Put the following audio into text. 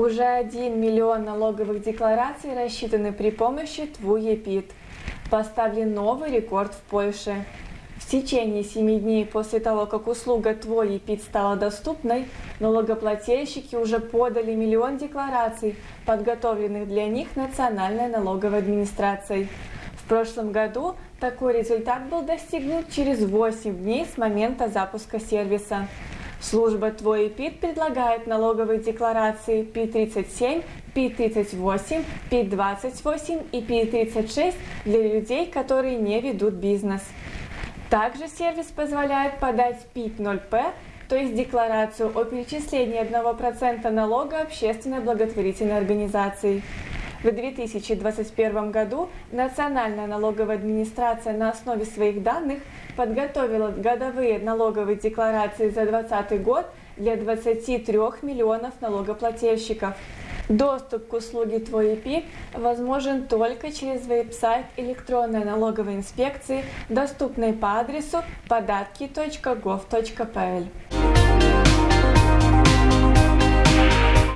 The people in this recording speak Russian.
Уже 1 миллион налоговых деклараций рассчитаны при помощи ТВУ-ЕПИД. Поставлен новый рекорд в Польше. В течение 7 дней после того, как услуга «Твой ЕПИД» стала доступной, налогоплательщики уже подали миллион деклараций, подготовленных для них Национальной налоговой администрацией. В прошлом году такой результат был достигнут через 8 дней с момента запуска сервиса. Служба «Твой ПИТ» предлагает налоговые декларации ПИТ-37, ПИТ-38, ПИТ-28 и ПИТ-36 для людей, которые не ведут бизнес. Также сервис позволяет подать ПИТ-0П, то есть декларацию о перечислении 1% налога общественной благотворительной организации. В 2021 году Национальная налоговая администрация на основе своих данных подготовила годовые налоговые декларации за 2020 год для 23 миллионов налогоплательщиков. Доступ к услуге «Твой ИПИ» возможен только через веб-сайт электронной налоговой инспекции, доступный по адресу податки.gov.pl.